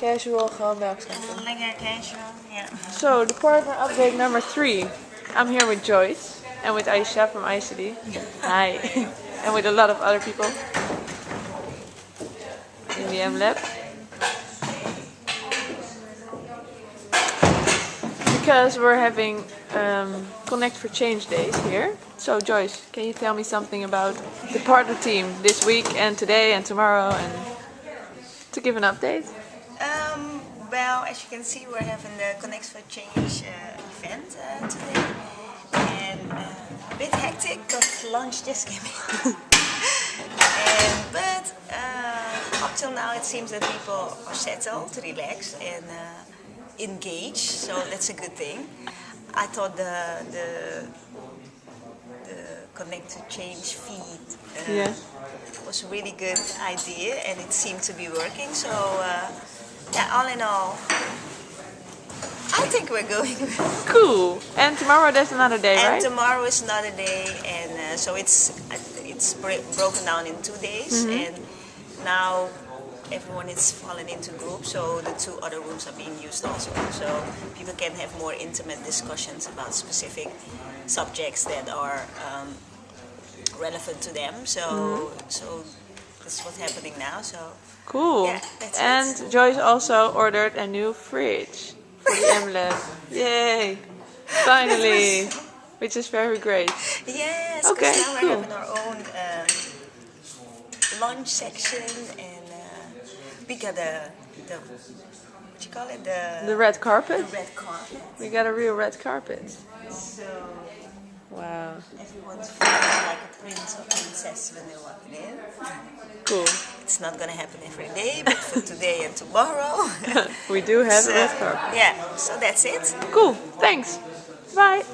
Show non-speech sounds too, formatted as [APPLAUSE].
Casual, gewoon. Lekker casual, yeah. So, the partner update number three. I'm here with Joyce and with Aisha from ICD. Hi. [LAUGHS] and with a lot of other people in the M Lab. Because we're having um, Connect for Change days here. So, Joyce, can you tell me something about the partner team this week and today and tomorrow and to give an update? Well, as you can see, we're having the Connect for Change uh, event uh, today. And uh, a bit hectic because lunch just came in. [LAUGHS] and, but uh, up till now, it seems that people are settled, relaxed, and uh, engaged. So that's a good thing. I thought the the, the Connect to Change feed uh, Yeah. was a really good idea, and it seemed to be working. So uh, yeah, all in all, I think we're going. [LAUGHS] Cool. And tomorrow there's another day, and right? tomorrow is another day, and uh, so it's it's broken down in two days, Mm-hmm. and now everyone is falling into groups. So the two other rooms are being used also, so people can have more intimate discussions about specific subjects that are um, relevant to them. So Mm-hmm. so that's what's happening now. So Cool. Yeah, that's it. and Joyce also ordered a new fridge for the M Yay! Finally! [LAUGHS] Which is very great. yes, Okay, because now we're cool. having our own um, lunch section, and uh, we got the the what you call it the The red carpet. the red carpet. We got a real red carpet. So Wow. everyone's feeling like a prince princess when walking in. Cool. It's not gonna happen every day, but for today and tomorrow. [LAUGHS] We do have So, a yeah, so that's it. Cool. Thanks. Bye.